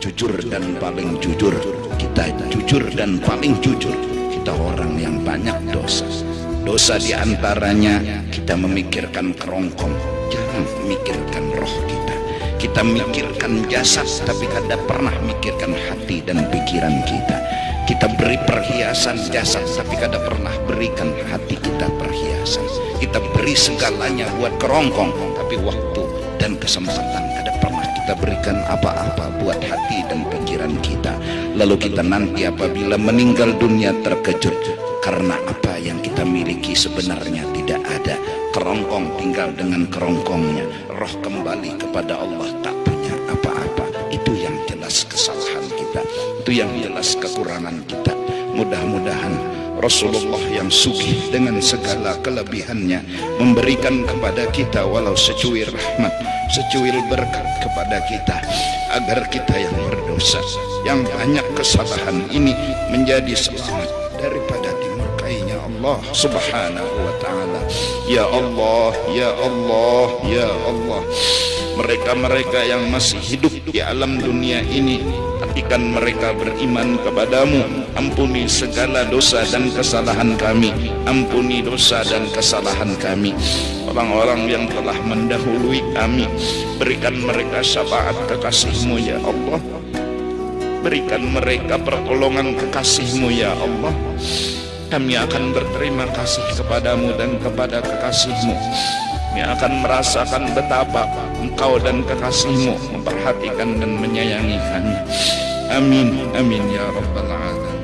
jujur dan paling jujur. Kita jujur dan paling jujur. Kita orang yang banyak dosa. Dosa di antaranya kita memikirkan kerongkong. Jangan memikirkan roh kita. Kita mikirkan jasad tapi kada pernah mikirkan hati dan pikiran kita. Kita beri perhiasan jasad tapi kada pernah berikan hati kita perhiasan. Kita beri segalanya buat kerongkong tapi waktu dan kesempatan kada pernah kita berikan apa-apa buat hati dan pikiran kita. Lalu kita nanti apabila meninggal dunia terkejut karena apa yang kita miliki sebenarnya tidak ada. Kerongkong tinggal dengan kerongkongnya. Roh kembali kepada Allah tak punya apa-apa. Itu yang jelas kesalahan kita. Itu yang jelas kekurangan kita. Mudah-mudahan Rasulullah yang sugih dengan segala kelebihannya memberikan kepada kita walau secuil rahmat secuil berkat kepada kita agar kita yang berdosa yang banyak kesalahan ini menjadi selamat daripada dimurkainya Allah subhanahu wa ta'ala. Ya Allah ya Allah ya Allah mereka-mereka yang masih hidup di alam dunia ini artikan mereka beriman kepadamu. Ampuni segala dosa dan kesalahan kami. Ampuni dosa dan kesalahan kami. Orang-orang yang telah mendahului kami berikan mereka syafaat kekasihmu ya Allah. Berikan mereka pertolongan kekasihmu ya Allah. Kami akan berterima kasih kepadamu dan kepada kekasihmu akan merasakan betapa engkau dan kekasihmu memperhatikan dan menyayangi kami. Amin amin ya rabbal alamin